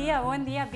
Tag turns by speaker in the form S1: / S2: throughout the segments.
S1: Día, buen día,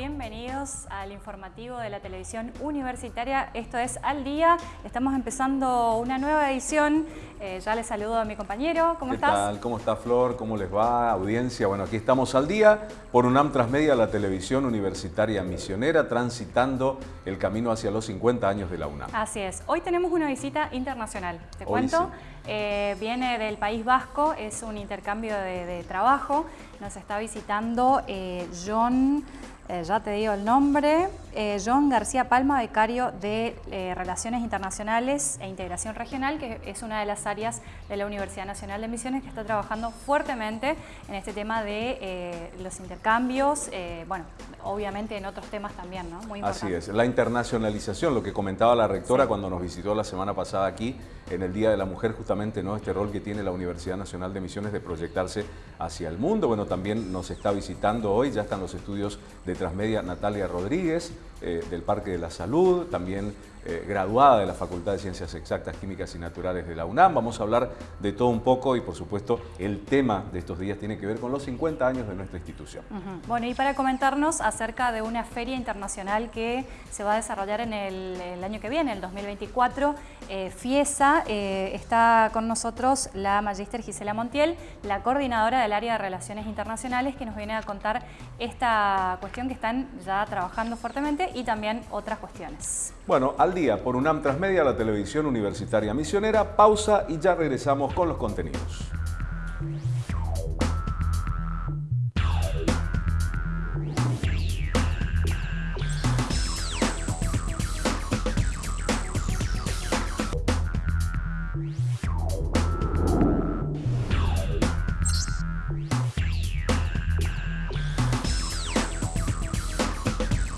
S1: bienvenidos al informativo de la televisión universitaria. Esto es Al Día, estamos empezando una nueva edición. Eh, ya les saludo a mi compañero, ¿cómo
S2: ¿Qué
S1: estás?
S2: tal? ¿Cómo está Flor? ¿Cómo les va? Audiencia, bueno, aquí estamos al día por UNAM Transmedia, la televisión universitaria misionera, transitando el camino hacia los 50 años de la UNAM.
S1: Así es, hoy tenemos una visita internacional, te
S2: Hoy
S1: cuento.
S2: sí.
S1: Eh, viene del País Vasco, es un intercambio de, de trabajo. Nos está visitando eh, John, eh, ya te digo el nombre, eh, John García Palma, becario de eh, Relaciones Internacionales e Integración Regional, que es una de las áreas de la Universidad Nacional de Misiones que está trabajando fuertemente en este tema de los intercambios, bueno, obviamente en otros temas también, ¿no? Muy
S2: Así
S1: importante.
S2: es, la internacionalización, lo que comentaba la rectora
S1: Sí.
S2: cuando nos visitó la semana pasada aquí en el Día de la Mujer, justamente ¿no? este rol que tiene la Universidad Nacional de Misiones de proyectarse hacia el mundo. Bueno, también nos está visitando hoy, ya están los estudios de Transmedia Natalia Rodríguez, eh, del Parque de la Salud, también eh, graduada de la Facultad de Ciencias Exactas, Químicas y Naturales de la UNAM. Vamos a hablar de todo un poco y por supuesto el tema de estos días tiene que ver con los 50 años de nuestra institución.
S1: Bueno, y para comentarnos acerca de una feria internacional que se va a desarrollar en el, año que viene, el 2024, eh, FIESA, está con nosotros la magíster Gisela Montiel, la coordinadora del área de Relaciones Internacionales, que nos viene a contar esta cuestión que están ya trabajando fuertemente y también otras cuestiones.
S2: Bueno, al día por UNAM Transmedia, la televisión universitaria misionera. Pausa y ya regresamos con los contenidos.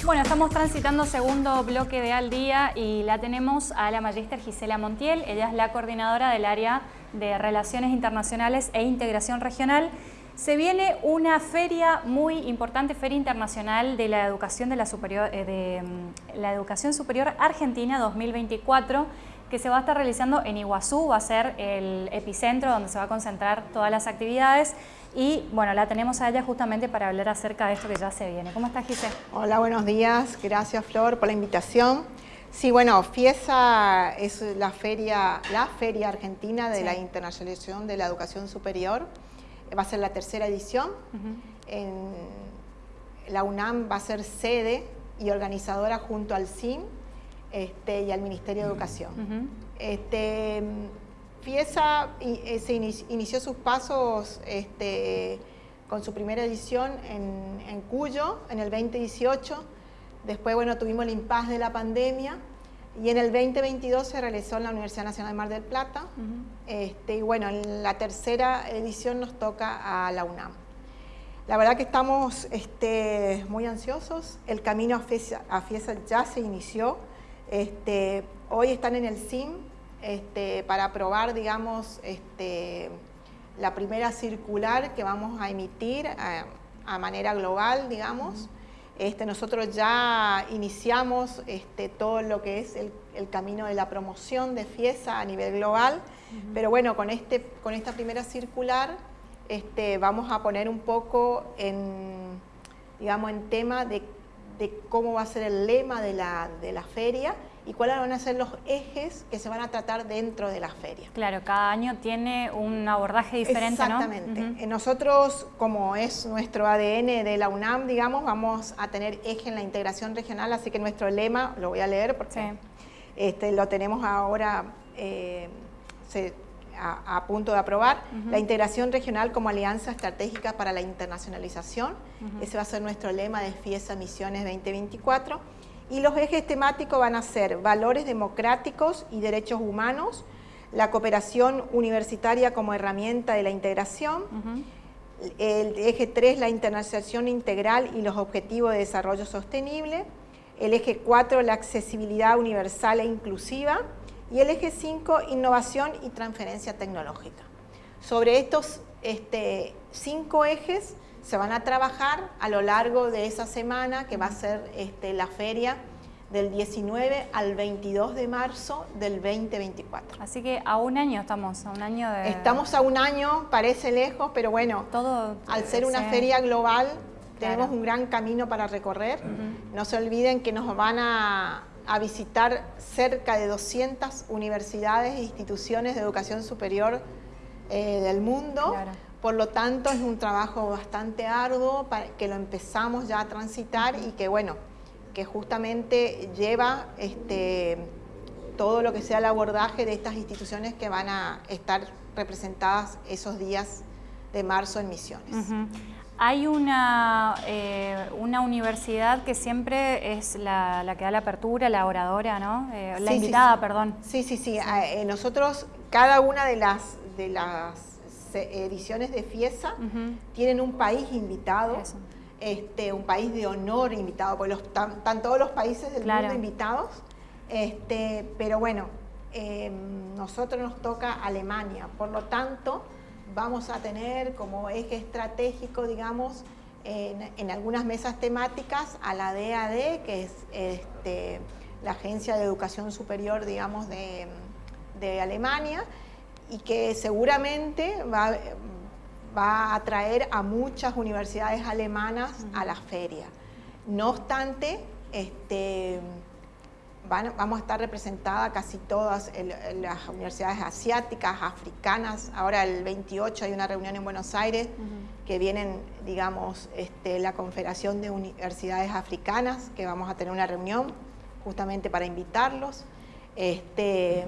S1: Bueno, estamos transitando segundo bloque de Al Día y la tenemos a la magíster Gisela Montiel. Ella es la coordinadora del área de Relaciones Internacionales e Integración Regional. Se viene una feria muy importante, Feria Internacional de la Educación, de la, superior, eh, mm, Educación Superior Argentina 2024, que se va a estar realizando en Iguazú, va a ser el epicentro donde se va a concentrar todas las actividades. Y bueno, la tenemos a ella justamente para hablar acerca de esto que ya se viene. ¿Cómo estás, Gisela?
S3: Hola, buenos días. Gracias, Flor, por la invitación. Sí, bueno, FIESA es la feria, la feria argentina de
S1: Sí.
S3: la internacionalización de la educación superior. Va a ser la tercera edición. En la UNAM va a ser sede y organizadora junto al CIN este, y al Ministerio de Educación. Este, FIESA i- eh, se inici- inició sus pasos este, con su primera edición en, en Cuyo en el 2018. Después, bueno, tuvimos el impasse de la pandemia y en el 2022 se realizó en la Universidad Nacional de Mar del Plata. Este, y bueno, en la tercera edición nos toca a la UNAM. La verdad que estamos este, muy ansiosos. El camino a FIESA, a FIESA ya se inició. Este, hoy están en el CIM este, para aprobar, digamos, este, la primera circular que vamos a emitir a, a manera global, digamos. Este, nosotros ya iniciamos este, todo lo que es el, el camino de la promoción de FIESA a nivel global, pero bueno, con, este, con esta primera circular este, vamos a poner un poco en, digamos, en tema de, de cómo va a ser el lema de la, de la feria y cuáles van a ser los ejes que se van a tratar dentro de la feria.
S1: Claro, cada año tiene un abordaje diferente,
S3: Exactamente.
S1: ¿no? Ujú.
S3: Eh, Nosotros, como es nuestro ADN de la UNAM, digamos, vamos a tener eje en la integración regional, así que nuestro lema, lo voy a leer porque
S1: Sí.
S3: este, lo tenemos ahora eh, se- a, a punto de aprobar. La integración regional como alianza estratégica para la internacionalización. Ese va a ser nuestro lema de FIESA Misiones 2024. Y los ejes temáticos van a ser valores democráticos y derechos humanos, la cooperación universitaria como herramienta de la integración, el eje 3, la internacionalización integral y los objetivos de desarrollo sostenible, el eje 4, la accesibilidad universal e inclusiva, y el eje 5, innovación y transferencia tecnológica. Sobre estos este, cinco ejes se van a trabajar a lo largo de esa semana que va a ser este, la feria del 19 al 22 de marzo del 2024.
S1: Así que a un año estamos, a un año de...
S3: Estamos a un año, parece lejos, pero bueno,
S1: todo...
S3: al ser una feria global, tenemos un gran camino para recorrer. No se olviden que nos van a, visitar cerca de 200 universidades e instituciones de educación superior eh, del mundo. Por lo tanto, es un trabajo bastante arduo para que lo empezamos ya a transitar y que, bueno, que justamente lleva este, todo lo que sea el abordaje de estas instituciones que van a estar representadas esos días de marzo en Misiones.
S1: Hay una, eh, una universidad que siempre es la, que da la apertura, la oradora, ¿no? Eh, la invitada, perdón.
S3: Sí, sí, sí. Eh, nosotros, cada una de las, de las ediciones de FIESA tienen un país invitado. Este, un país de honor invitado, porque están, todos los países del mundo invitados, este, pero bueno, em, nosotros nos toca Alemania, por lo tanto, vamos a tener como eje estratégico, digamos, en, algunas mesas temáticas a la DAD, que es este, la Agencia de Educación Superior, digamos, de, Alemania, y que seguramente va, va, a atraer a muchas universidades alemanas a la feria. No obstante, este, vamos a estar representadas casi todas las universidades asiáticas, africanas. Ahora el 28 hay una reunión en Buenos Aires que vienen, digamos, este, la Confederación de Universidades Africanas, que vamos a tener una reunión justamente para invitarlos. Este,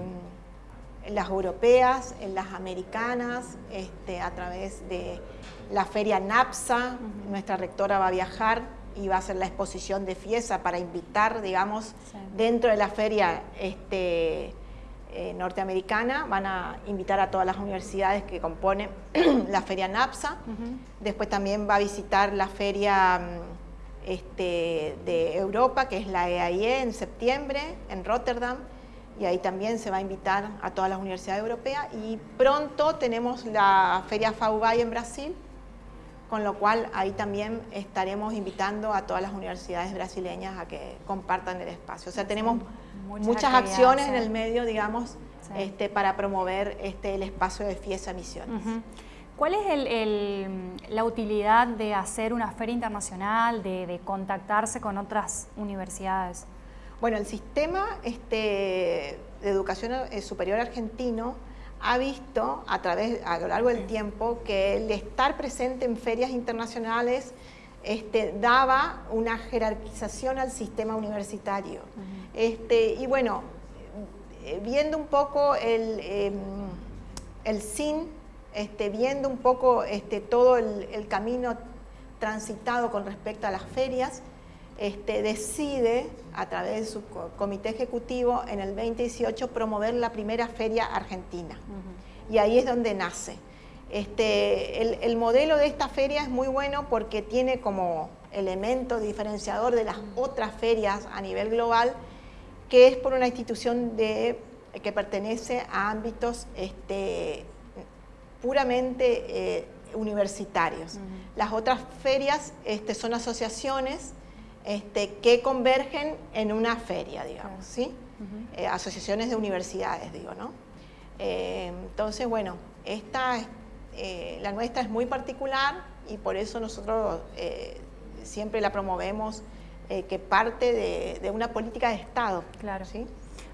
S3: las europeas, las americanas, este, a través de la feria NAPSA, nuestra rectora va a viajar y va a ser la exposición de Fiesa para invitar, digamos, dentro de la feria este, eh, norteamericana, van a invitar a todas las universidades que componen la feria NAPSA. Después también va a visitar la feria mm, este, de Europa, que es la EAIE, e en septiembre, en Rotterdam, y ahí también se va a invitar a todas las universidades europeas. Y pronto tenemos la feria FAUBAI en Brasil, con lo cual ahí también estaremos invitando a todas las universidades brasileñas a que compartan el espacio. O sea, tenemos muchas, acciones en el medio, digamos, este, para promover este, el espacio de FIESA Misiones.
S1: ¿Cuál es la utilidad de hacer una feria internacional, de, contactarse con otras universidades?
S3: Bueno, el sistema este, de educación eh, superior argentino ha visto a, través, a lo largo del tiempo que el estar presente en ferias internacionales este, daba una jerarquización al sistema universitario. este, y bueno, eh, viendo un poco el, em, el SIN, este, viendo un poco todo el, el, camino transitado con respecto a las ferias, este, decide a través de su comité ejecutivo en el 2018 promover la primera feria argentina. Y ahí es donde nace. Este, el, modelo de esta feria es muy bueno porque tiene como elemento diferenciador de las otras ferias a nivel global, que es por una institución de, que pertenece a ámbitos este, puramente eh, universitarios. Las otras ferias este, son asociaciones este, que convergen en una feria, digamos, ¿sí? Eh, asociaciones de universidades, digo, ¿no? Eh, entonces, bueno, esta, eh, la nuestra es muy particular y por eso nosotros siempre la promovemos que parte de, una política de Estado.
S1: Claro. ¿sí?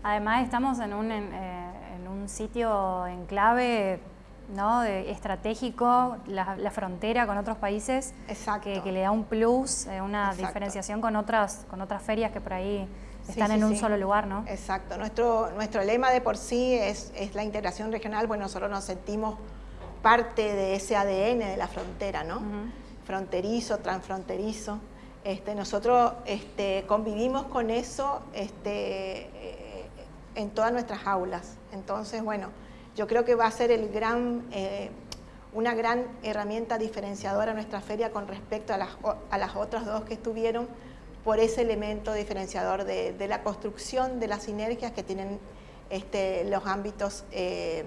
S1: Además estamos en un, en un sitio en clave ¿no? estratégico, la, frontera con otros países, que, que, le da un plus, eh, una diferenciación con otras, con otras ferias que por ahí están en un solo lugar, ¿no?
S3: Exacto. Nuestro, nuestro lema de por sí es, la integración regional, pues nosotros nos sentimos parte de ese ADN de la frontera, ¿no? Fronterizo, transfronterizo. Este, nosotros este, convivimos con eso este, eh, en todas nuestras aulas. Entonces, bueno, yo creo que va a ser el gran, eh, una gran herramienta diferenciadora nuestra feria con respecto a las, a las otras dos que estuvieron por ese elemento diferenciador de, la construcción de las sinergias que tienen este, los ámbitos eh,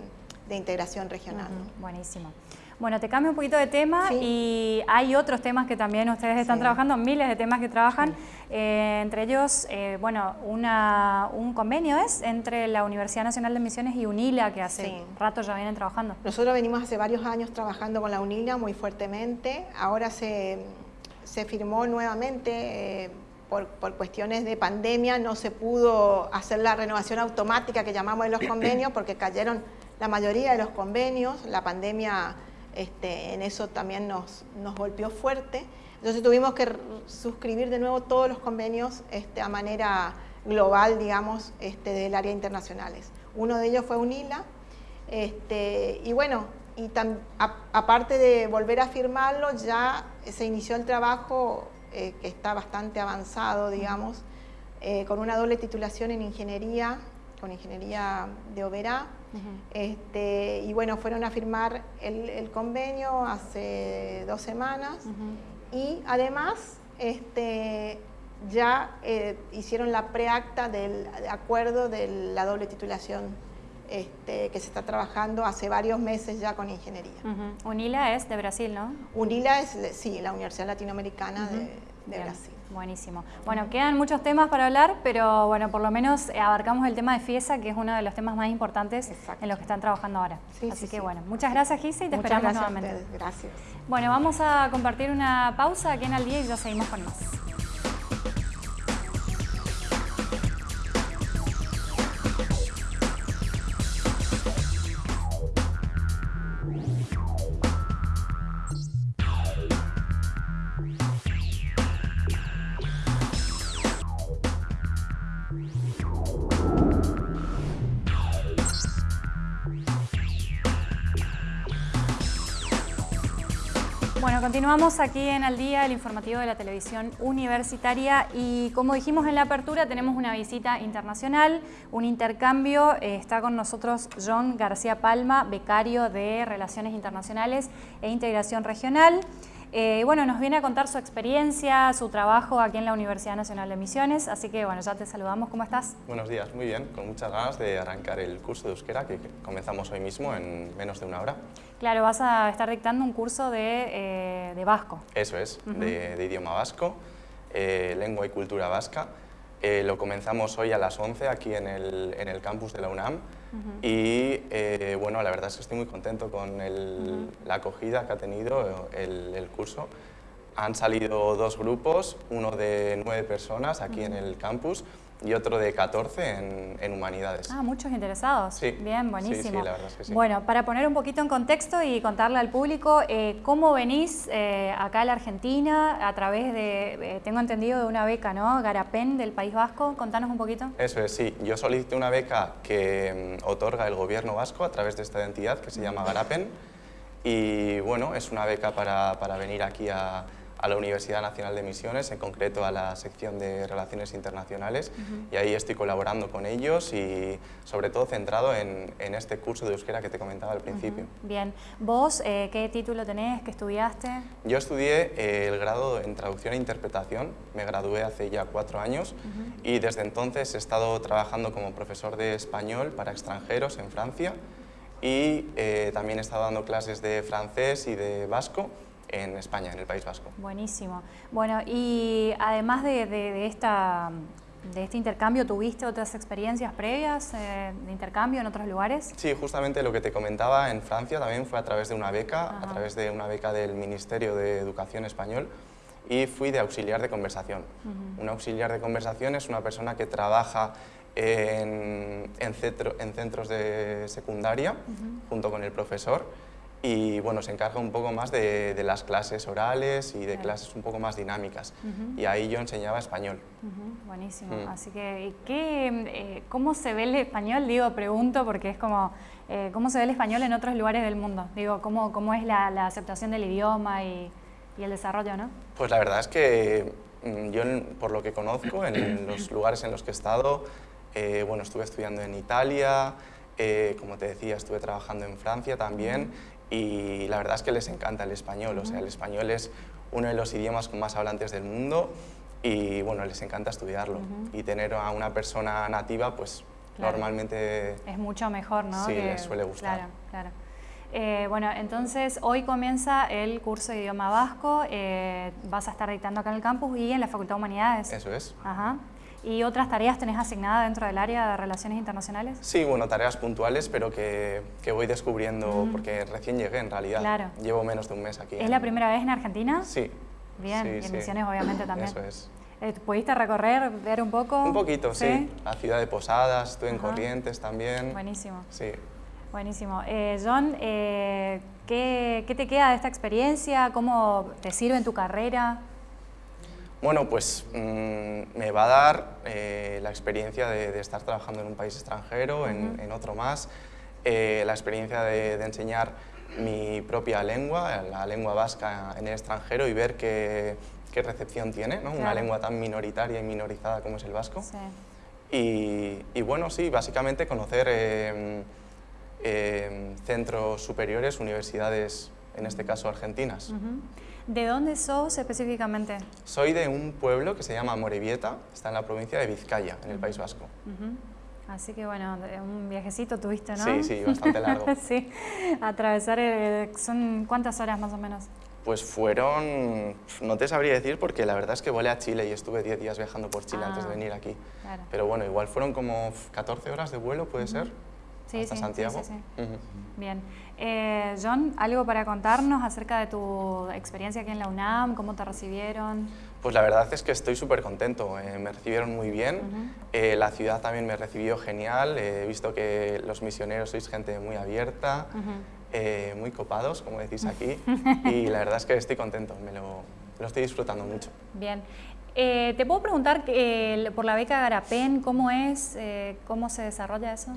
S3: de integración regional.
S1: Buenísimo. Bueno, te cambio un poquito de tema y hay otros temas que también ustedes están trabajando, miles de temas que trabajan, eh, entre ellos, eh, bueno, una, un convenio es entre la Universidad Nacional de Misiones y UNILA, que hace rato ya vienen trabajando.
S3: Nosotros venimos hace varios años trabajando con la UNILA muy fuertemente, ahora se, se firmó nuevamente, eh, por, cuestiones de pandemia no se pudo hacer la renovación automática que llamamos de los convenios porque cayeron la mayoría de los convenios, la pandemia este, en eso también nos, nos golpeó fuerte, entonces tuvimos que suscribir de nuevo todos los convenios este, a manera global, digamos, este, del área internacionales. Uno de ellos fue UNILA, este, y bueno, y aparte de volver a firmarlo, ya se inició el trabajo eh, que está bastante avanzado, digamos, eh, con una doble titulación en ingeniería, con ingeniería de Oberá. Este, y bueno, fueron a firmar el, convenio hace dos semanas y además este, ya eh, hicieron la preacta del acuerdo de la doble titulación este, que se está trabajando hace varios meses ya con ingeniería.
S1: UNILA es de Brasil, ¿no?
S3: UNILA es, sí, la Universidad Latinoamericana de, Brasil.
S1: Buenísimo. Bueno, quedan muchos temas para hablar, pero bueno, por lo menos abarcamos el tema de FIESA, que es uno de los temas más importantes en los que están trabajando ahora. Así que bueno, muchas gracias Gise y te esperamos nuevamente.
S3: Gracias.
S1: Bueno, vamos a compartir una pausa aquí en Al Día y ya seguimos con más. Continuamos aquí en Al Día, el informativo de la televisión universitaria y como dijimos en la apertura tenemos una visita internacional, un intercambio. Eh, está con nosotros John García Palma, becario de Relaciones Internacionales e Integración Regional. Eh, bueno, nos viene a contar su experiencia, su trabajo aquí en la Universidad Nacional de Misiones, así que bueno, ya te saludamos, ¿cómo estás?
S4: Buenos días, muy bien, con muchas ganas de arrancar el curso de euskera que comenzamos hoy mismo en menos de una hora.
S1: Claro, vas a estar dictando un curso de, eh, vasco.
S4: Eso es, de, idioma vasco, eh, lengua y cultura vasca. lo comenzamos hoy a las 11 aquí en el, en el campus de la UNAM y eh, bueno, la verdad es que estoy muy contento con la acogida que ha tenido el, curso. Han salido dos grupos, uno de nueve personas aquí en el campus y otro de 14 en, Humanidades.
S1: Ah, muchos interesados.
S4: Sí.
S1: Bien, buenísimo.
S4: Sí, la verdad es que sí.
S1: Bueno, para poner un poquito en contexto y contarle al público, eh, ¿cómo venís eh, acá a la Argentina a través de, eh, tengo entendido, de una beca, ¿no? Garapen del País Vasco. Contanos un poquito.
S4: Eso es, sí. Yo solicité una beca que mm, otorga el gobierno vasco a través de esta entidad que se llama Garapen y bueno, es una beca para, para venir aquí a a la Universidad Nacional de Misiones, en concreto a la sección de Relaciones Internacionales, y ahí estoy colaborando con ellos y sobre todo centrado en, este curso de euskera que te comentaba al principio.
S1: Bien, ¿vos eh, qué título tenés, qué estudiaste?
S4: Yo estudié eh, el grado en Traducción e Interpretación, me gradué hace ya cuatro años y desde entonces he estado trabajando como profesor de español para extranjeros en Francia y eh, también he estado dando clases de francés y de vasco en España, en el País Vasco.
S1: Buenísimo. Bueno, y además de, esta, de este intercambio, ¿tuviste otras experiencias previas eh, de intercambio en otros lugares?
S4: Sí, justamente lo que te comentaba en Francia también fue a través de una beca, a través de una beca del Ministerio de Educación Español y fui de auxiliar de conversación. Un auxiliar de conversación es una persona que trabaja en, en, en centros de secundaria junto con el profesor y bueno, se encarga un poco más de, las clases orales y de clases un poco más dinámicas. Y ahí yo enseñaba español.
S1: Buenísimo. Mm. Así que, ¿qué, eh, ¿cómo se ve el español? Digo, pregunto, porque es como, eh, ¿cómo se ve el español en otros lugares del mundo? Digo, ¿cómo, cómo es la, aceptación del idioma y, y, el desarrollo, no?
S4: Pues la verdad es que mm, yo, por lo que conozco, en los lugares en los que he estado, eh, bueno, estuve estudiando en Italia, como te decía, estuve trabajando en Francia también y la verdad es que les encanta el español, o sea, el español es uno de los idiomas con más hablantes del mundo y bueno, les encanta estudiarlo y tener a una persona nativa pues normalmente...
S1: Es mucho mejor, ¿no?
S4: Sí, les suele gustar.
S1: Claro, claro. Eh, bueno, entonces hoy comienza el curso de idioma vasco, eh, vas a estar dictando acá en el campus y en la Facultad de Humanidades.
S4: Eso es.
S1: Ajá. ¿Y otras tareas tenés asignadas dentro del área de relaciones internacionales?
S4: Sí, bueno, tareas puntuales, pero que, que voy descubriendo porque recién llegué en realidad.
S1: Claro.
S4: Llevo menos de un mes aquí.
S1: ¿Es la primera vez en Argentina?
S4: Sí.
S1: Bien,
S4: Sí,
S1: y en
S4: sí.
S1: Misiones obviamente también.
S4: Eso es.
S1: Eh, ¿Pudiste recorrer, ver un poco?
S4: Un poquito, sí. La ciudad de Posadas, estuve en
S1: Ajá.
S4: Corrientes también.
S1: Buenísimo,
S4: Sí.
S1: buenísimo. Eh, John, eh, ¿qué, qué te queda de esta experiencia? ¿Cómo te sirve en tu carrera?
S4: Bueno, pues mm, me va a dar eh, la experiencia de, de estar trabajando en un país extranjero, en, en otro más, eh, la experiencia de, de enseñar mi propia lengua, la lengua vasca en el extranjero y ver qué, qué recepción tiene, ¿no? una lengua tan minoritaria y minorizada como es el vasco.
S1: Sí.
S4: Y, y bueno, sí, básicamente conocer eh, centros superiores, universidades, en este caso argentinas.
S1: ¿De dónde sos específicamente?
S4: Soy de un pueblo que se llama Morevieta, está en la provincia de Vizcaya, en el País Vasco.
S1: Así que bueno, un viajecito tuviste, ¿no?
S4: Sí, sí, bastante largo.
S1: sí, atravesar, eh, ¿son cuántas horas más o menos?
S4: Pues fueron, no te sabría decir porque la verdad es que volé a Chile y estuve 10 días viajando por Chile
S1: Ah.
S4: antes de venir aquí.
S1: Claro.
S4: Pero bueno, igual fueron como 14 horas de vuelo, ¿puede ser?
S1: Sí,
S4: Hasta
S1: sí, sí,
S4: Santiago.
S1: sí, sí.
S4: Ujú.
S1: Bien. Eh, John, ¿algo para contarnos acerca de tu experiencia aquí en la UNAM? ¿Cómo te recibieron?
S4: Pues la verdad es que estoy súper contento, eh, me recibieron muy bien,
S1: Ujú.
S4: eh, la ciudad también me recibió genial, eh, he visto que los misioneros sois gente muy abierta,
S1: Ujú.
S4: eh, muy copados, como decís aquí, y la verdad es que estoy contento, me lo, lo estoy disfrutando mucho.
S1: Bien. Eh, ¿Te puedo preguntar por la beca Garapen, cómo es, cómo se desarrolla eso?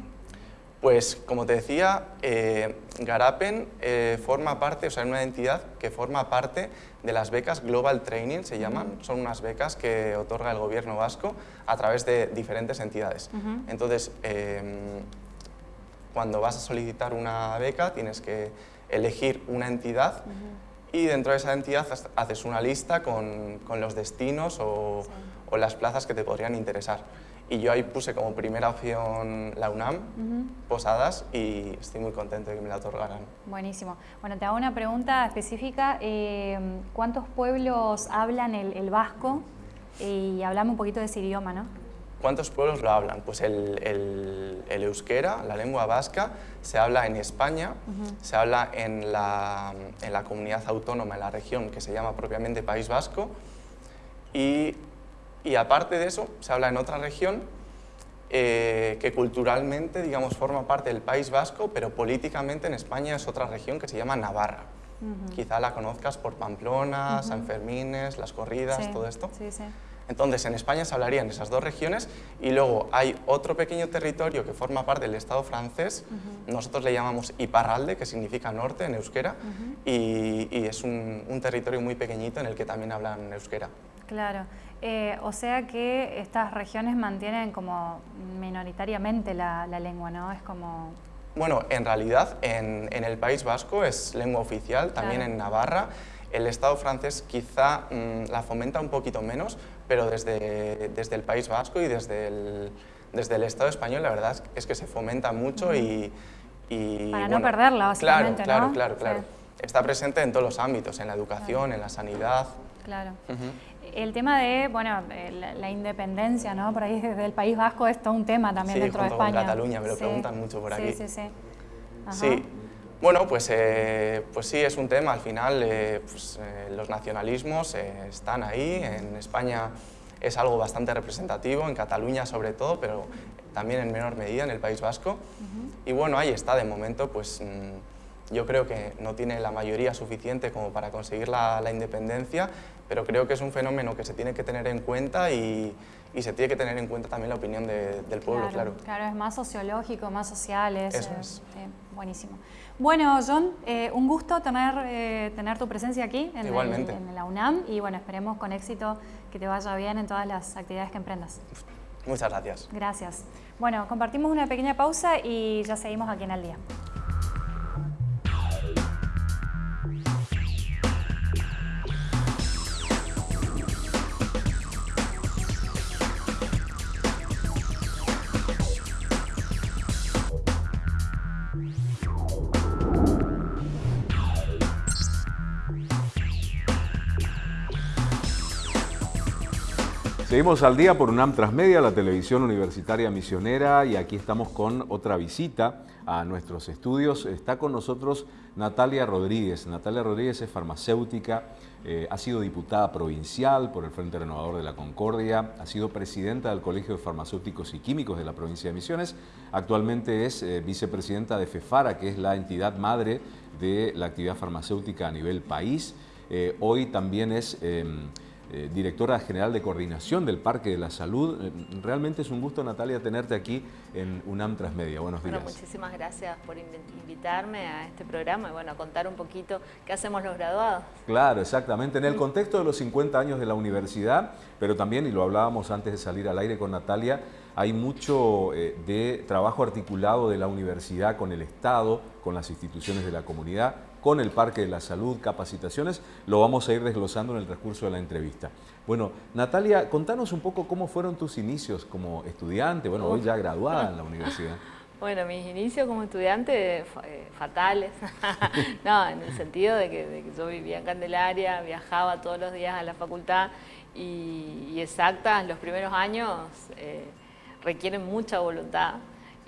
S4: Pues como te decía, eh, Garapen eh, forma parte, o sea, es una entidad que forma parte de las becas Global Training, se llaman. Son unas becas que otorga el gobierno vasco a través de diferentes entidades. Entonces, eh, cuando vas a solicitar una beca, tienes que elegir una entidad y dentro de esa entidad ha- haces una lista con, con los destinos o, o las plazas que te podrían interesar. Y yo ahí puse como primera opción la UNAM, Posadas, y estoy muy contento de que me la otorgaran.
S1: Buenísimo. Bueno, te hago una pregunta específica. eh, ¿Cuántos pueblos hablan el, el vasco? Y hablame un poquito de ese idioma, ¿no?
S4: ¿Cuántos pueblos lo hablan? Pues el, el- el euskera, la lengua vasca, se habla en España, se habla en la, en la comunidad autónoma, en la región que se llama propiamente País Vasco, y, y aparte de eso, se habla en otra región eh, que culturalmente, digamos, forma parte del País Vasco, pero políticamente en España es otra región que se llama Navarra. Quizá la conozcas por Pamplona, San Fermines, las corridas,
S1: Sí,
S4: todo esto.
S1: Sí, sí.
S4: Entonces, en España se hablarían esas dos regiones y luego hay otro pequeño territorio que forma parte del Estado francés, nosotros le llamamos Iparralde, que significa norte en euskera, y, y es un, un territorio muy pequeñito en el que también hablan euskera.
S1: Claro. Eh, o sea que estas regiones mantienen como minoritariamente la, la lengua, ¿no? Es como...
S4: Bueno, en realidad en, en el País Vasco es lengua oficial, también
S1: Claro.
S4: en Navarra. El Estado francés quizá mm, la fomenta un poquito menos, pero desde, desde el País Vasco y desde el, desde el Estado español la verdad es- que se fomenta mucho y, y,
S1: Para no perderla, básicamente,
S4: Claro,
S1: ¿no?
S4: claro, claro,
S1: Sí.
S4: claro. Está presente en todos los ámbitos, en la educación, en la sanidad.
S1: Claro.
S4: Ujú.
S1: El tema de, bueno, eh, la, la independencia, ¿no? Por ahí desde el País Vasco es todo un tema también
S4: Sí,
S1: dentro de
S4: con
S1: España.
S4: Cataluña, me lo preguntan mucho por
S1: sí,
S4: aquí.
S1: Sí, sí, Ajá.
S4: Sí, bueno, pues, eh, pues sí, es un tema. Al final, eh, pues, eh, los nacionalismos eh, están ahí. En España es algo bastante representativo, en Cataluña sobre todo, pero también en menor medida en el País Vasco. Y bueno, ahí está, de momento, pues mm, yo creo que no tiene la mayoría suficiente como para conseguir la, la independencia, pero creo que es un fenómeno que se tiene que tener en cuenta y, y se tiene que tener en cuenta también la opinión de- del pueblo, claro.
S1: Claro, es más sociológico, más social. Es,
S4: Eso
S1: eh,
S4: es.
S1: eh, buenísimo. Bueno, John, eh, un gusto tener, eh, tener tu presencia aquí en, el-
S4: Igualmente.
S1: en la UNAM y bueno, esperemos con éxito que te vaya bien en todas las actividades que emprendas.
S4: Muchas gracias.
S1: Gracias. Bueno, compartimos una pequeña pausa y ya seguimos aquí en Al Día.
S2: Seguimos al día por UNAM Transmedia, la televisión universitaria misionera, y aquí estamos con otra visita a nuestros estudios. Está con nosotros Natalia Rodríguez. Natalia Rodríguez es farmacéutica, eh, ha sido diputada provincial por el Frente Renovador de la Concordia, ha sido presidenta del Colegio de Farmacéuticos y Químicos de la provincia de Misiones, actualmente es eh, vicepresidenta de FEFARA, que es la entidad madre de la actividad farmacéutica a nivel país. Eh, hoy también es em, eh, directora general de coordinación del Parque de la Salud. Eh, realmente es un gusto, Natalia, tenerte aquí en UNAM Transmedia. Buenos días.
S5: Bueno, muchísimas gracias por invitarme a este programa y bueno, a contar un poquito qué hacemos los graduados.
S2: Claro, exactamente. En el contexto de los 50 años de la universidad, pero también, y lo hablábamos antes de salir al aire con Natalia, hay mucho eh, de trabajo articulado de la universidad con el Estado, con las instituciones de la comunidad, con el Parque de la Salud, capacitaciones, lo vamos a ir desglosando en el transcurso de la entrevista. Bueno, Natalia, contanos un poco cómo fueron tus inicios como estudiante, bueno, hoy ya graduada en la universidad.
S5: Bueno, mis inicios como estudiante eh, fatales, no, en el sentido de que, yo vivía en Candelaria, viajaba todos los días a la facultad y, exactas, los primeros años eh, requieren mucha voluntad,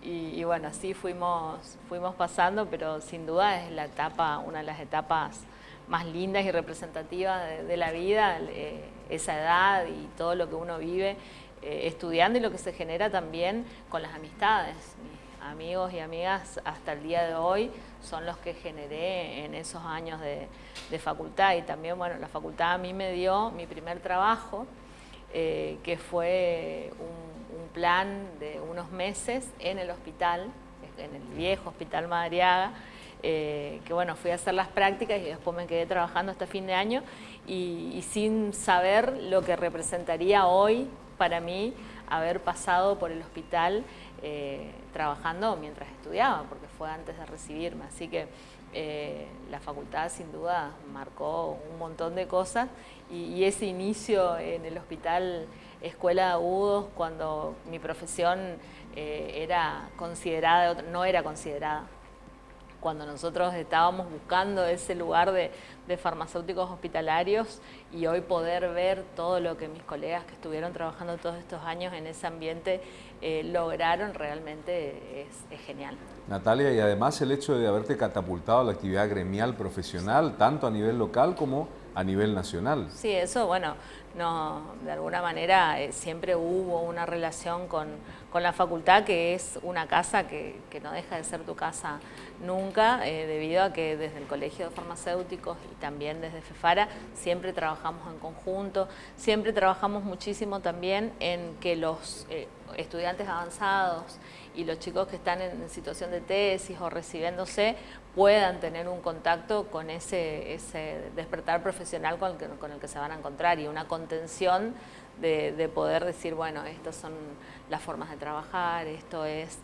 S5: y, bueno, así fuimos, fuimos pasando, pero sin duda es la etapa, una de las etapas más lindas y representativas de, la vida, eh, esa edad y todo lo que uno vive eh, estudiando y lo que se genera también con las amistades. Mis amigos y amigas hasta el día de hoy son los que generé en esos años de, facultad y también, bueno, la facultad a mí me dio mi primer trabajo, eh, que fue un un plan de unos meses en el hospital, en el viejo Hospital Madariaga, eh, que bueno, fui a hacer las prácticas y después me quedé trabajando hasta fin de año y, sin saber lo que representaría hoy para mí haber pasado por el hospital eh, trabajando mientras estudiaba, porque fue antes de recibirme. Así que eh, la facultad sin duda marcó un montón de cosas y ese inicio en el hospital escuela de agudos cuando mi profesión eh, era considerada, no era considerada. Cuando nosotros estábamos buscando ese lugar de, farmacéuticos hospitalarios y hoy poder ver todo lo que mis colegas que estuvieron trabajando todos estos años en ese ambiente eh, lograron realmente es, genial.
S2: Natalia, y además el hecho de haberte catapultado a la actividad gremial profesional, tanto a nivel local como a nivel nacional.
S5: Sí, eso, bueno, no, de alguna manera eh, siempre hubo una relación con, la facultad que es una casa que, no deja de ser tu casa nunca, eh, debido a que desde el Colegio de Farmacéuticos y también desde FEFARA siempre trabajamos en conjunto, siempre trabajamos muchísimo también en que los eh, estudiantes avanzados y los chicos que están en situación de tesis o recibiéndose puedan tener un contacto con ese, despertar profesional con el, que, con el que se van a encontrar y una contención de, poder decir, bueno, estas son las formas de trabajar, esto es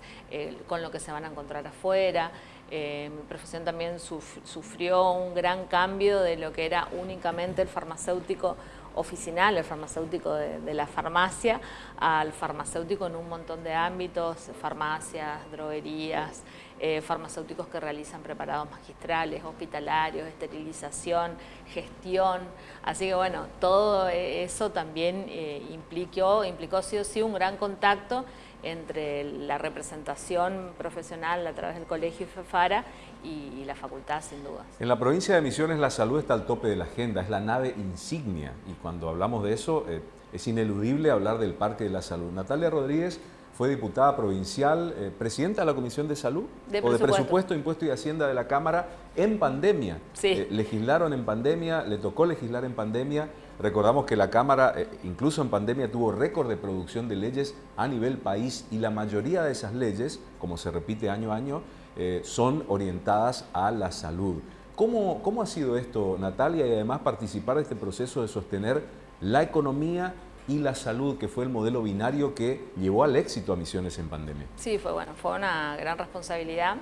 S5: con lo que se van a encontrar afuera. Eh, mi profesión también sufrió un gran cambio de lo que era únicamente el farmacéutico oficinal, el farmacéutico de, la farmacia, al farmacéutico en un montón de ámbitos, farmacias, droguerías, eh, farmacéuticos que realizan preparados magistrales, hospitalarios, esterilización, gestión. Así que bueno, todo eso también eh, implicó, implicó sí o sí un gran contacto entre la representación profesional a través del colegio FEFARA y, la facultad, sin duda.
S2: En la provincia de Misiones la salud está al tope de la agenda, es la nave insignia y cuando hablamos de eso eh, es ineludible hablar del Parque de la Salud. Natalia Rodríguez fue diputada provincial, eh, presidenta de la Comisión de Salud o de Presupuesto, Impuesto y Hacienda de la Cámara en pandemia.
S5: Sí.
S2: Eh, legislaron en pandemia, le tocó legislar en pandemia. Recordamos que la Cámara, incluso en pandemia, tuvo récord de producción de leyes a nivel país y la mayoría de esas leyes, como se repite año a año, eh, son orientadas a la salud. ¿Cómo, ¿Cómo ha sido esto, Natalia, y además participar de este proceso de sostener la economía y la salud, que fue el modelo binario que llevó al éxito a Misiones en pandemia?
S5: Sí, fue bueno, fue una gran responsabilidad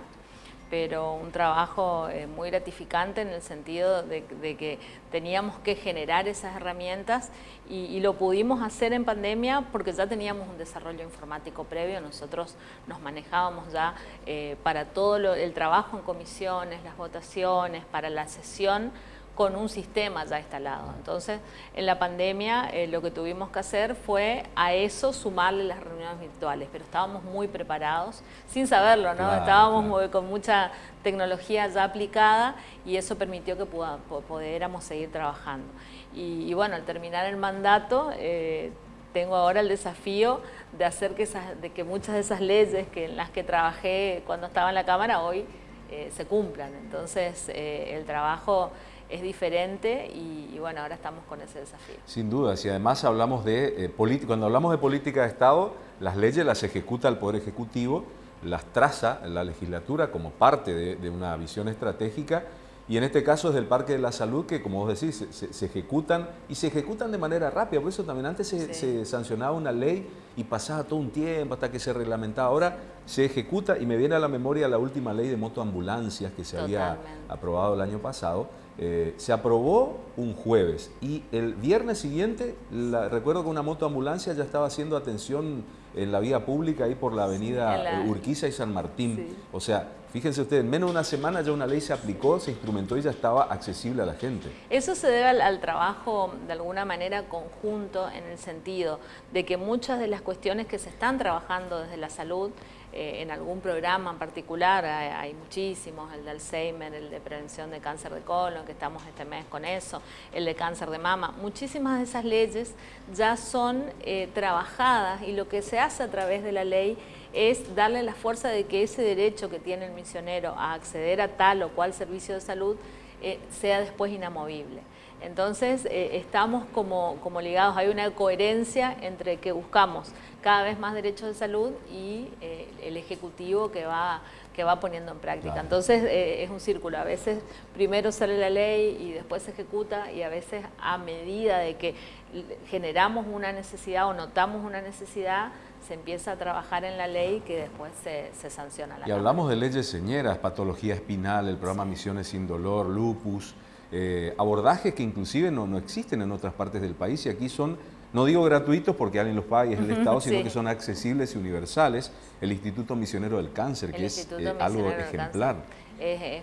S5: pero un trabajo eh, muy gratificante en el sentido de, que teníamos que generar esas herramientas y, lo pudimos hacer en pandemia porque ya teníamos un desarrollo informático previo, nosotros nos manejábamos ya eh, para todo el trabajo en comisiones, las votaciones, para la sesión, con un sistema ya instalado. Entonces, en la pandemia eh, lo que tuvimos que hacer fue a eso sumarle las reuniones virtuales, pero estábamos muy preparados, sin saberlo, ¿no? estábamos con mucha tecnología ya aplicada y eso permitió que pudiéramos seguir trabajando. Y, bueno, al terminar el mandato, eh, tengo ahora el desafío de hacer que, de que muchas de esas leyes que, en las que trabajé cuando estaba en la Cámara hoy eh, se cumplan. Entonces, el trabajo es diferente y, bueno, ahora estamos con ese desafío.
S2: Sin duda, si además hablamos de eh, política, cuando hablamos de política de Estado, las leyes las ejecuta el Poder Ejecutivo, las traza la legislatura como parte de, una visión estratégica y en este caso es del Parque de la Salud que, como vos decís, se, ejecutan y se ejecutan de manera rápida. Por eso también antes se, sancionaba una ley y pasaba todo un tiempo hasta que se reglamentaba. Ahora se ejecuta y me viene a la memoria la última ley de motoambulancias que se había aprobado el año pasado eh, se aprobó un jueves y el viernes siguiente, recuerdo que una motoambulancia ya estaba haciendo atención en la vía pública ahí por la avenida Urquiza y San Martín. O sea, fíjense ustedes, en menos de una semana ya una ley se aplicó, se instrumentó y ya estaba accesible a la gente.
S5: Eso se debe al trabajo de alguna manera conjunto en el sentido de que muchas de las cuestiones que se están trabajando desde la salud eh, en algún programa en particular, hay, muchísimos, el de Alzheimer, el de prevención de cáncer de colon, que estamos este mes con eso, el de cáncer de mama, muchísimas de esas leyes ya son eh, trabajadas y lo que se hace a través de la ley es darle la fuerza de que ese derecho que tiene el misionero a acceder a tal o cual servicio de salud eh, sea después inamovible. Entonces estamos como, como ligados, hay una coherencia entre que buscamos cada vez más derechos de salud y eh, el Ejecutivo que va, que va poniendo en práctica. Entonces eh, es un círculo, a veces primero sale la ley y después se ejecuta y a veces a medida de que generamos una necesidad o notamos una necesidad, se empieza a trabajar en la ley que después se, sanciona.
S2: La y hablamos de leyes señeras, patología espinal, el programa Misiones sin Dolor, lupus, eh, abordajes que inclusive no, no existen en otras partes del país y aquí son no digo gratuitos porque alguien los paga y es el Estado, sino que son accesibles y universales. El Instituto Misionero del Cáncer, que es eh, algo ejemplar.
S5: Es,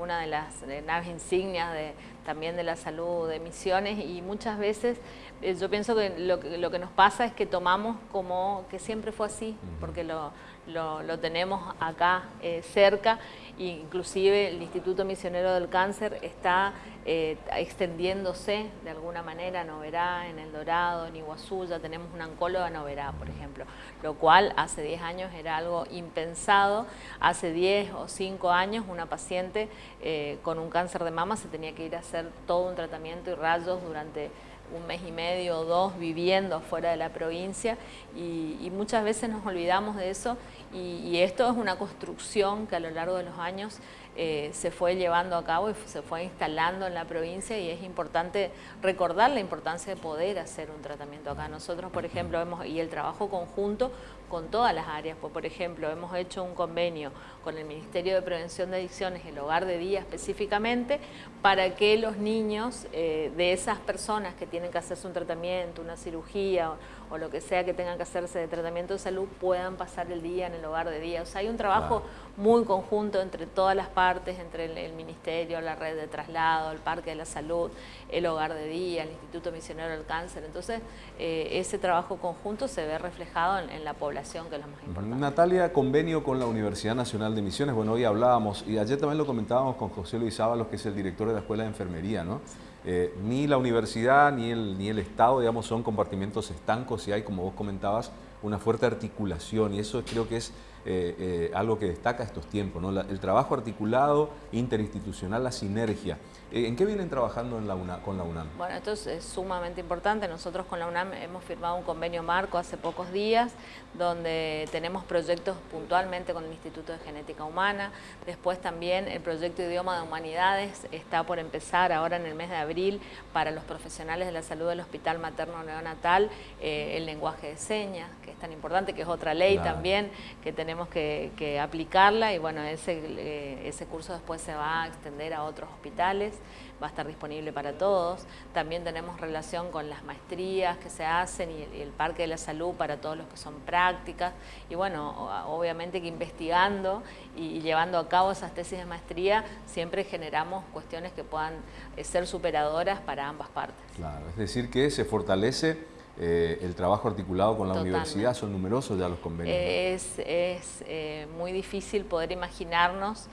S5: una de las naves insignias de, también de la salud de Misiones y muchas veces yo pienso que lo, que nos pasa es que tomamos como que siempre fue así, porque lo, lo, tenemos acá eh, cerca, inclusive el Instituto Misionero del Cáncer está eh, extendiéndose de alguna manera, Noverá, en El Dorado, en Iguazú, ya tenemos una oncóloga Noverá, por ejemplo, lo cual hace 10 años era algo impensado, hace 10 o 5 años una paciente eh, con un cáncer de mama se tenía que ir a hacer todo un tratamiento y rayos durante un mes y medio o dos viviendo fuera de la provincia y, muchas veces nos olvidamos de eso y, esto es una construcción que a lo largo de los años eh, se fue llevando a cabo y se fue instalando en la provincia y es importante recordar la importancia de poder hacer un tratamiento acá. Nosotros, por ejemplo, hemos, y el trabajo conjunto con todas las áreas, pues, por ejemplo, hemos hecho un convenio con el Ministerio de Prevención de Adicciones, el Hogar de Día específicamente, para que los niños eh, de esas personas que tienen que hacerse un tratamiento, una cirugía o, lo que sea que tengan que hacerse de tratamiento de salud, puedan pasar el día en el Hogar de Día. O sea, hay un trabajo muy conjunto entre todas las partes, entre el, Ministerio, la red de traslado, el Parque de la Salud, el Hogar de Día, el Instituto Misionero del Cáncer. Entonces, eh, ese trabajo conjunto se ve reflejado en, la población, que es lo más importante.
S2: Natalia, convenio con la Universidad Nacional de Misiones. Bueno, hoy hablábamos, y ayer también lo comentábamos con José Luis Ábalos, que es el director de la Escuela de Enfermería, ¿no? Eh, ni la universidad ni el, ni el Estado, digamos, son compartimentos estancos y hay, como vos comentabas, una fuerte articulación. Y eso creo que es eh, eh, algo que destaca estos tiempos, ¿no? el trabajo articulado, interinstitucional, la sinergia. Eh, ¿En qué vienen trabajando en la con la UNAM?
S5: Bueno, esto es, sumamente importante. Nosotros con la UNAM hemos firmado un convenio marco hace pocos días, donde tenemos proyectos puntualmente con el Instituto de Genética Humana. Después también el proyecto Idioma de Humanidades está por empezar ahora en el mes de abril para los profesionales de la salud del Hospital Materno Neonatal, el lenguaje de señas, que es tan importante, que es otra ley también que tenemos tenemos que, aplicarla y bueno, ese, eh, ese curso después se va a extender a otros hospitales, va a estar disponible para todos. También tenemos relación con las maestrías que se hacen y el, Parque de la Salud para todos los que son prácticas. Y bueno, obviamente que investigando y, llevando a cabo esas tesis de maestría, siempre generamos cuestiones que puedan eh, ser superadoras para ambas partes.
S2: Claro, es decir que se fortalece eh, el trabajo articulado con la universidad, son numerosos ya los convenios.
S5: Es, es eh, muy difícil poder imaginarnos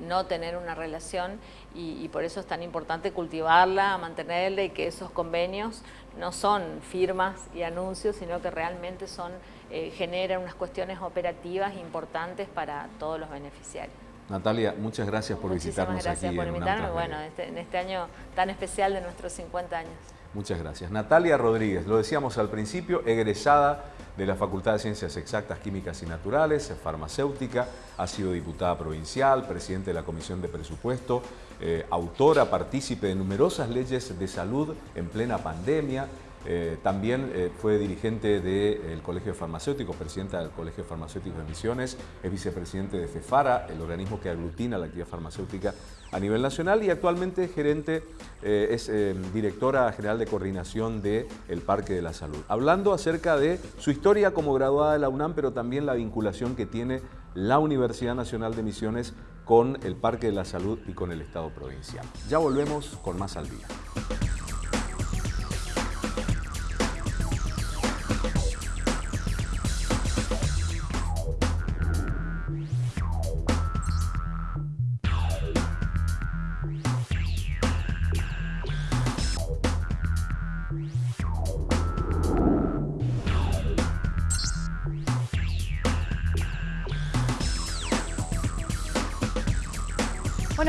S5: no tener una relación y, por eso es tan importante cultivarla, mantenerla y que esos convenios no son firmas y anuncios, sino que realmente son, generan unas cuestiones operativas importantes para todos los beneficiarios.
S2: Natalia, muchas gracias por visitarnos
S5: aquí.
S2: gracias
S5: por invitarme, bueno, este, en este año tan especial de nuestros 50 años.
S2: Muchas gracias. Natalia Rodríguez, lo decíamos al principio, egresada de la Facultad de Ciencias Exactas, Químicas y Naturales, farmacéutica, ha sido diputada provincial, presidente de la Comisión de Presupuesto, eh, autora, partícipe de numerosas leyes de salud en plena pandemia, eh, también eh, fue dirigente del Colegio de Farmacéuticos, presidenta del Colegio de Farmacéuticos de Misiones, es vicepresidente de FEFARA, el organismo que aglutina la actividad farmacéutica a nivel nacional y actualmente gerente, eh, es directora general de coordinación del Parque de la Salud. Hablando acerca de su historia como graduada de la UNAM, pero también la vinculación que tiene la Universidad Nacional de Misiones con el Parque de la Salud y con el Estado provincial. Ya volvemos con más al día.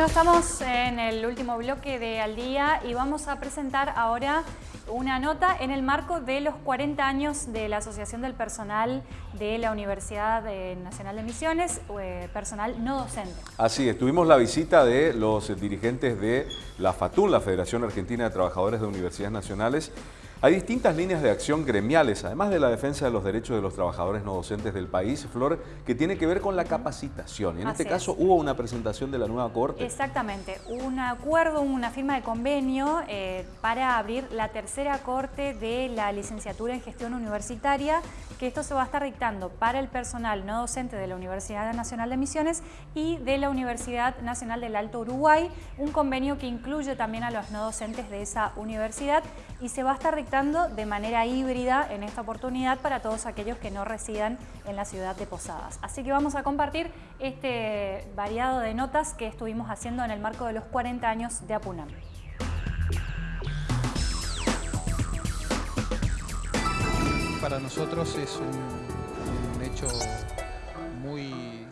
S1: Bueno, estamos en el último bloque de Al Día y vamos a presentar ahora una nota en el marco de los 40 años de la Asociación del Personal de la Universidad Nacional de Misiones, eh, personal no docente.
S2: Así es, tuvimos la visita de los dirigentes de la FATUN, la Federación Argentina de Trabajadores de Universidades Nacionales, hay distintas líneas de acción gremiales, además de la defensa de los derechos de los trabajadores no docentes del país, Flor, que tiene que ver con la capacitación. Y en este caso hubo una presentación de la nueva Corte.
S1: Exactamente, un acuerdo, una firma de convenio eh, para abrir la tercera Corte de la licenciatura en gestión universitaria, que esto se va a estar dictando para el personal no docente de la Universidad Nacional de Misiones y de la Universidad Nacional del Alto Uruguay, un convenio que incluye también a los no docentes de esa universidad y se va a estar dictando de manera híbrida en esta oportunidad para todos aquellos que no residan en la ciudad de Posadas. Así que vamos a compartir este variado de notas que estuvimos haciendo en el marco de los 40 años de Apunam.
S6: Para nosotros es un, hecho muy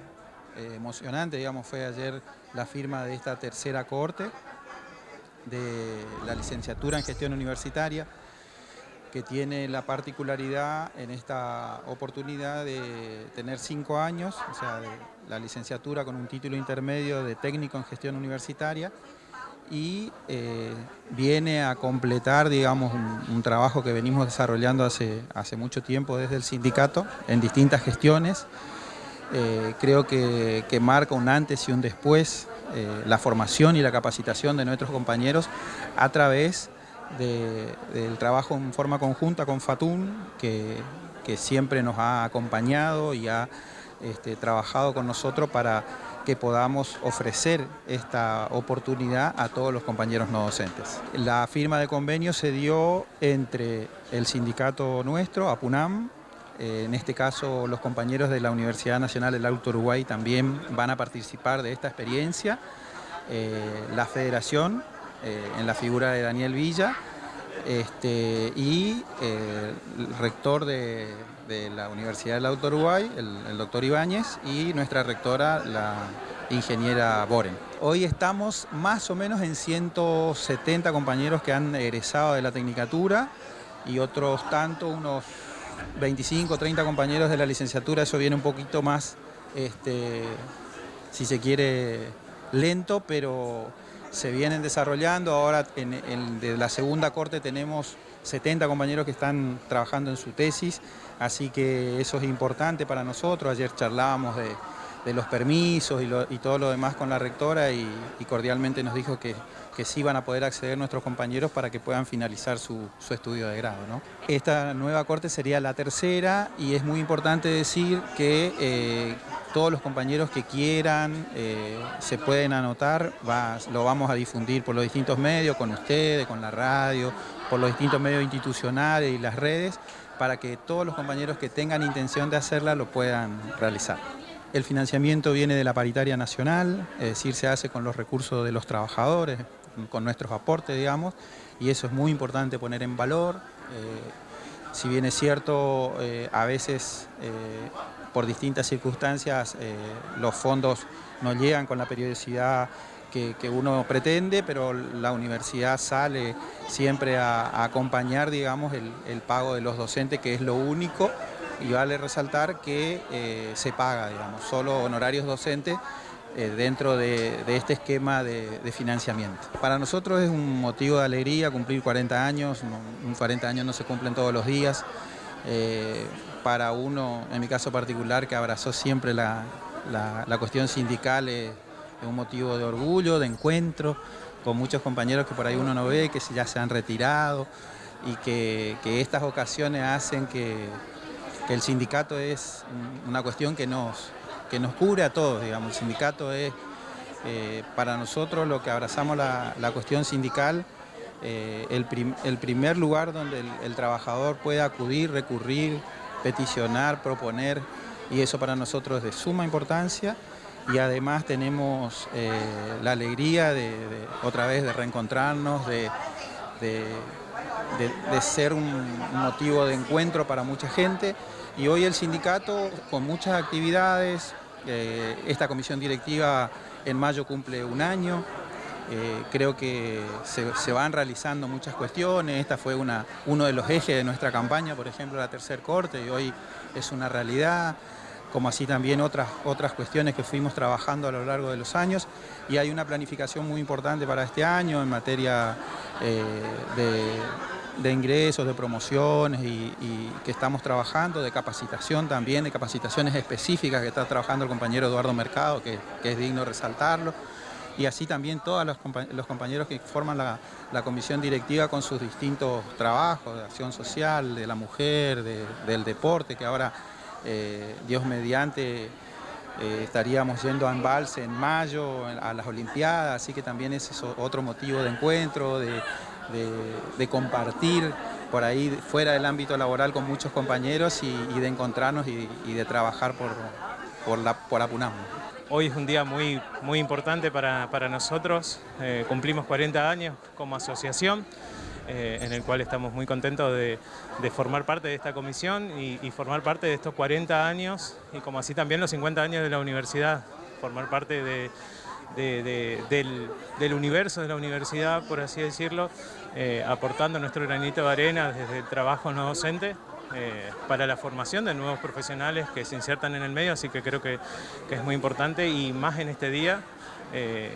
S6: eh, emocionante, digamos, fue ayer la firma de esta tercera corte de la licenciatura en gestión universitaria que tiene la particularidad en esta oportunidad de tener cinco años, o sea, la licenciatura con un título intermedio de técnico en gestión universitaria y eh, viene a completar, digamos, un, trabajo que venimos desarrollando hace, hace mucho tiempo desde el sindicato en distintas gestiones. Eh, creo que, marca un antes y un después eh, la formación y la capacitación de nuestros compañeros a través del trabajo en forma conjunta con Fatun, que, siempre nos ha acompañado y ha este, trabajado con nosotros para que podamos ofrecer esta oportunidad a todos los compañeros no docentes. La firma de convenio se dio entre el sindicato nuestro, APUNAM, eh, en este caso los compañeros de la Universidad Nacional del Alto Uruguay también van a participar de esta experiencia, eh, la federación eh, en la figura de Daniel Villa este, y eh, el rector de, la Universidad del Auto Uruguay, el, doctor Ibáñez, y nuestra rectora, la ingeniera Boren. Hoy estamos más o menos en 170 compañeros que han egresado de la Tecnicatura y otros tantos, unos 25 o 30 compañeros de la licenciatura, eso viene un poquito más, este, si se quiere, lento, pero se vienen desarrollando. Ahora en, de la segunda corte tenemos 70 compañeros que están trabajando en su tesis, así que eso es importante para nosotros. Ayer charlábamos de, los permisos y, todo lo demás con la rectora y, cordialmente nos dijo que, que, sí van a poder acceder nuestros compañeros para que puedan finalizar su, estudio de grado. Esta nueva corte sería la tercera y es muy importante decir que eh, todos los compañeros que quieran eh, se pueden anotar, lo vamos a difundir por los distintos medios, con ustedes, con la radio, por los distintos medios institucionales y las redes, para que todos los compañeros que tengan intención de hacerla lo puedan realizar. El financiamiento viene de la paritaria nacional, es decir, se hace con los recursos de los trabajadores, con nuestros aportes, digamos, y eso es muy importante poner en valor. Eh, si bien es cierto, eh, a veces por distintas circunstancias eh, los fondos no llegan con la periodicidad que, uno pretende, pero la universidad sale siempre a, acompañar digamos, el, pago de los docentes, que es lo único, y vale resaltar que eh, se paga, digamos, solo honorarios docentes eh, dentro de, este esquema de, financiamiento. Para nosotros es un motivo de alegría cumplir 40 años, un 40 años no se cumplen todos los días, para uno, en mi caso particular, que abrazó siempre la, cuestión sindical, es, un motivo de orgullo, de encuentro, con muchos compañeros que por ahí uno no ve, que ya se han retirado y que, estas ocasiones hacen que, el sindicato es una cuestión que nos, que nos cubre a todos, digamos. El sindicato es eh, para nosotros lo que abrazamos la, cuestión sindical, eh, el, primer lugar donde el trabajador puede acudir, recurrir, peticionar, proponer, y eso para nosotros es de suma importancia. Y además tenemos eh, la alegría de, otra vez de reencontrarnos, de, de, ser un motivo de encuentro para mucha gente. Y hoy el sindicato, con muchas actividades, esta comisión directiva en mayo cumple un año, eh, creo que se, van realizando muchas cuestiones, esta fue una, uno de los ejes de nuestra campaña, por ejemplo, la tercer corte, y hoy es una realidad, como así también otras, otras cuestiones que fuimos trabajando a lo largo de los años, y hay una planificación muy importante para este año en materia eh, de, ingresos, de promociones, y, que estamos trabajando, de capacitación también, de capacitaciones específicas que está trabajando el compañero Eduardo Mercado, que es digno resaltarlo. Y así también todos los, compañeros que forman la, comisión directiva con sus distintos trabajos de acción social, de la mujer, del deporte, que ahora, eh, Dios mediante, eh, estaríamos yendo a embalse en mayo, a las Olimpiadas, así que también ese es otro motivo de encuentro, de, compartir por ahí fuera del ámbito laboral con muchos compañeros y, de encontrarnos y, de trabajar por, por, la, por
S7: Hoy es un día muy, muy importante para, nosotros, eh, cumplimos 40 años como asociación, eh, en el cual estamos muy contentos de, formar parte de esta comisión y, formar parte de estos 40 años y como así también los 50 años de la universidad, formar parte del, universo de la universidad, por así decirlo, eh, aportando nuestro granito de arena desde el trabajo no docente eh, para la formación de nuevos profesionales que se insertan en el medio, así que creo que, es muy importante y más en este día eh,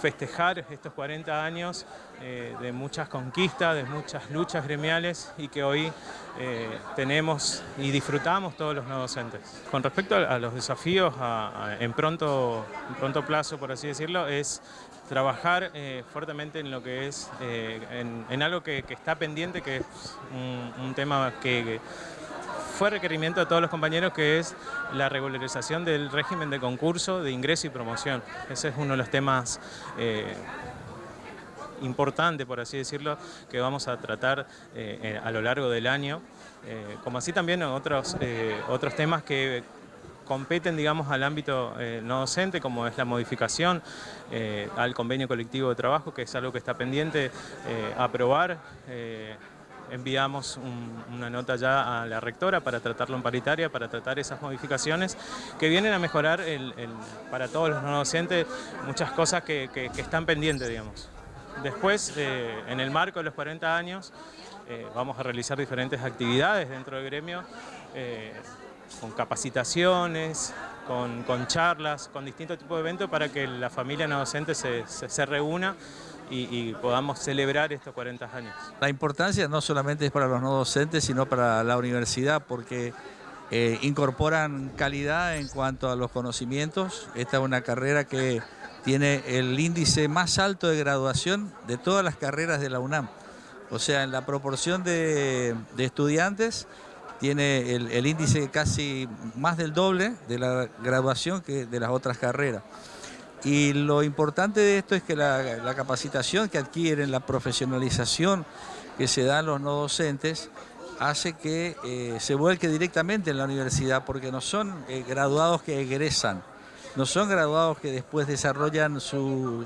S7: festejar estos 40 años eh, de muchas conquistas, de muchas luchas gremiales y que hoy tenemos y disfrutamos todos los no docentes. Con respecto a, los desafíos en, pronto, pronto plazo, por así decirlo, es trabajar eh, fuertemente en lo que es, eh, en, algo que, está pendiente, que es un, tema que, fue requerimiento de todos los compañeros, que es la regularización del régimen de concurso, de ingreso y promoción. Ese es uno de los temas eh, importantes, por así decirlo, que vamos a tratar a lo largo del año, como así también otros, otros temas que competen digamos, al ámbito eh, no docente, como es la modificación eh, al convenio colectivo de trabajo, que es algo que está pendiente eh, aprobar. Enviamos una nota ya a la rectora para tratarlo en paritaria, para tratar esas modificaciones que vienen a mejorar para todos los no docentes muchas cosas que, están pendientes, digamos. Después, en el marco de los 40 años, vamos a realizar diferentes actividades dentro del gremio con capacitaciones, con, charlas, con distintos tipos de eventos para que la familia no docente se, reúna y, podamos celebrar estos 40 años.
S8: La importancia no solamente es para los no docentes, sino para la universidad, porque eh, incorporan calidad en cuanto a los conocimientos. Esta es una carrera que tiene el índice más alto de graduación de todas las carreras de la UNAM. O sea, en la proporción de, de estudiantes, tiene el, índice casi más del doble de la graduación que de las otras carreras. Y lo importante de esto es que la, capacitación que adquieren, la profesionalización que se da a los no docentes, hace que eh, se vuelque directamente en la universidad, porque no son eh, graduados que egresan, no son graduados que después desarrollan su,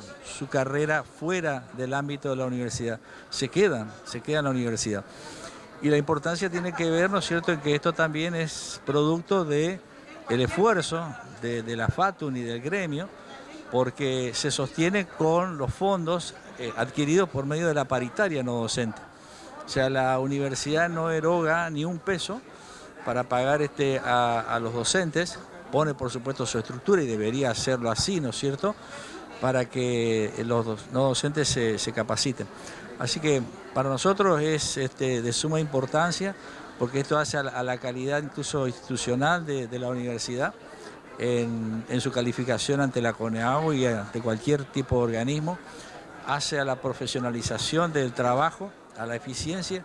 S8: carrera fuera del ámbito de la universidad, se quedan, se quedan en la universidad. Y la importancia tiene que ver, ¿no es cierto?, en que esto también es producto del el esfuerzo de, de, la FATUN y del gremio, porque se sostiene con los fondos eh, adquiridos por medio de la paritaria no docente. O sea, la universidad no eroga ni un peso para pagar este, a, los docentes, pone por supuesto su estructura y debería hacerlo así, ¿no es cierto?, para que los no docentes se, capaciten. Así que para nosotros es este, de suma importancia porque esto hace a la, calidad incluso institucional de, la universidad en, su calificación ante la CONEAU y ante cualquier tipo de organismo, hace a la profesionalización del trabajo a la eficiencia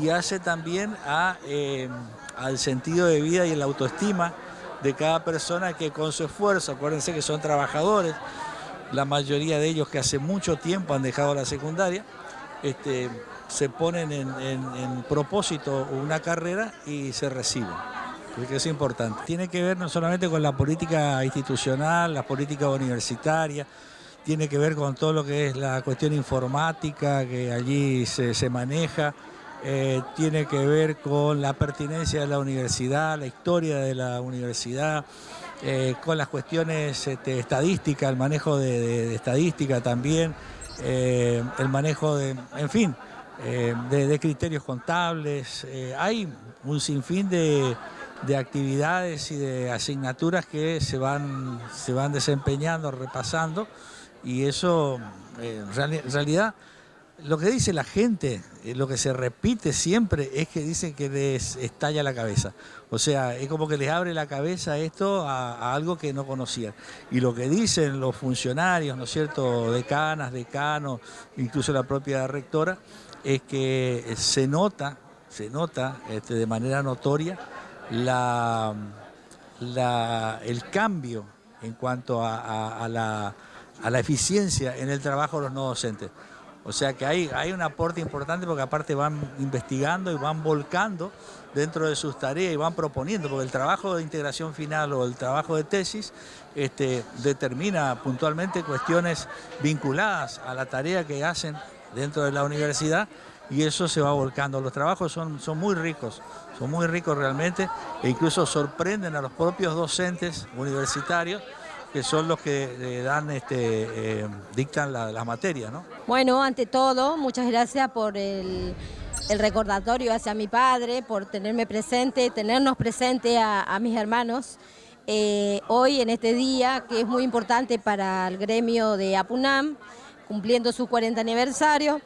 S8: y hace también a, eh, al sentido de vida y la autoestima de cada persona que con su esfuerzo, acuérdense que son trabajadores, la mayoría de ellos que hace mucho tiempo han dejado la secundaria, este, se ponen en, en propósito una carrera y se reciben porque es importante. Tiene que ver no solamente con la política institucional, la política universitaria, tiene que ver con todo lo que es la cuestión informática que allí se, maneja, eh, tiene que ver con la pertinencia de la universidad, la historia de la universidad, eh, con las cuestiones este, estadísticas, el manejo de, estadística también, eh, el manejo de, en fin, de, criterios contables. hay un sinfín de, de actividades y de asignaturas que se van, se van desempeñando, repasando, y eso, eh, en realidad, lo que dice la gente, eh, lo que se repite siempre es que dicen que les estalla la cabeza. O sea, es como que les abre la cabeza esto a, algo que no conocían. Y lo que dicen los funcionarios, ¿no es cierto?, decanas, decanos, incluso la propia rectora, es que se nota, se nota este, de manera notoria la, el cambio en cuanto a la eficiencia en el trabajo de los no docentes. O sea que hay, hay un aporte importante porque aparte van investigando y van volcando dentro de sus tareas y van proponiendo, porque el trabajo de integración final o el trabajo de tesis este, determina puntualmente cuestiones vinculadas a la tarea que hacen dentro de la universidad y eso se va volcando. Los trabajos son, son muy ricos, son muy ricos realmente e incluso sorprenden a los propios docentes universitarios que son los que eh, dan, este, eh, dictan las la materia, ¿no?
S9: Bueno, ante todo, muchas gracias por el, recordatorio hacia mi padre, por tenerme presente, tenernos presente a, mis hermanos. Eh, hoy, en este día, que es muy importante para el gremio de APUNAM, cumpliendo su 40 aniversario,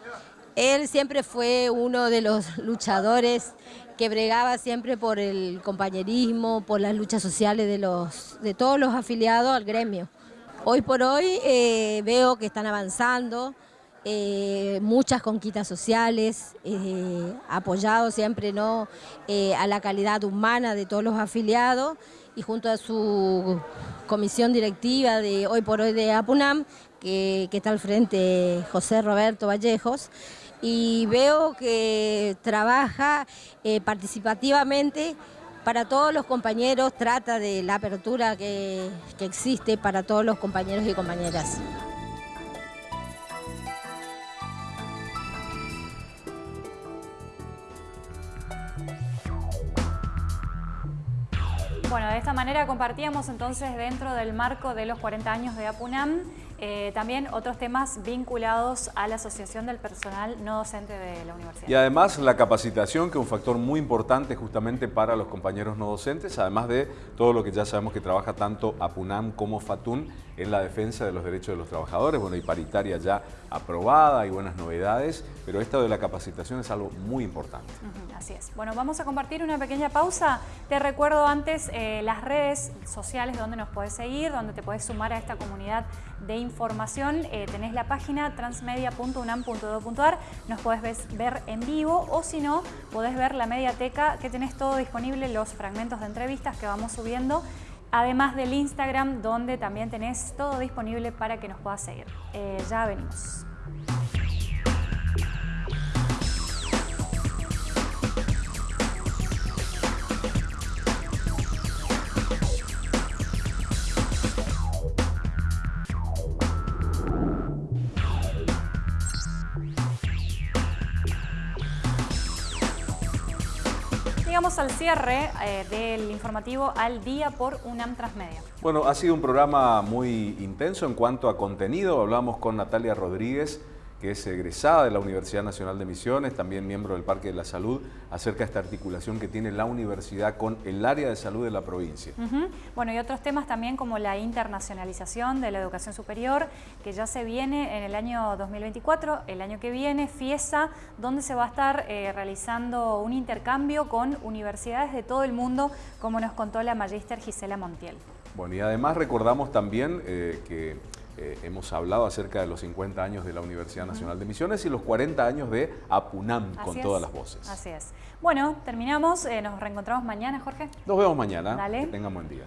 S9: él siempre fue uno de los luchadores que bregaba siempre por el compañerismo, por las luchas sociales de, los, de todos los afiliados al gremio. Hoy por hoy eh, veo que están avanzando, eh, muchas conquistas sociales, eh, apoyado siempre ¿no? a la calidad humana de todos los afiliados y junto a su comisión directiva de hoy por hoy de APUNAM, que está al frente José Roberto Vallejos, y veo que trabaja eh, participativamente para todos los compañeros, trata de la apertura que, que existe para todos los compañeros y compañeras.
S1: Bueno, de esta manera compartíamos entonces dentro del marco de los 40 años de APUNAM eh, también otros temas vinculados a la Asociación del Personal No Docente de la Universidad.
S2: Y además la capacitación, que es un factor muy importante justamente para los compañeros no docentes, además de todo lo que ya sabemos que trabaja tanto APUNAM como FATUN en la defensa de los derechos de los trabajadores. Bueno, y paritaria ya aprobada y buenas novedades, pero esto de la capacitación es algo muy importante.
S1: así es. Bueno, vamos a compartir una pequeña pausa. Te recuerdo antes eh, las redes sociales donde nos puedes seguir, donde te puedes sumar a esta comunidad de información eh, tenés la página transmedia.unam.edu.ar, nos podés ver en vivo o si no, podés ver la mediateca que tenés todo disponible, los fragmentos de entrevistas que vamos subiendo además del Instagram donde también tenés todo disponible para que nos puedas seguir. Eh, ya venimos. Llegamos al cierre eh, del informativo al día por UNAM Transmedia.
S2: Bueno, ha sido un programa muy intenso en cuanto a contenido. Hablamos con Natalia Rodríguez, que es egresada de la Universidad Nacional de Misiones, también miembro del Parque de la Salud, acerca de esta articulación que tiene la universidad con el área de salud de la provincia.
S1: Bueno, y otros temas también como la internacionalización de la educación superior, que ya se viene en el año 2024, el año que viene, FIESA, donde se va a estar eh, realizando un intercambio con universidades de todo el mundo, como nos contó la magíster Gisela Montiel.
S2: Bueno, y además recordamos también eh, que eh, hemos hablado acerca de los 50 años de la Universidad Nacional de Misiones y los 40 años de APUNAM con todas las voces.
S1: Así es. Bueno, terminamos. Eh, nos reencontramos mañana, Jorge.
S2: Nos vemos mañana. Dale. Que tengan buen día.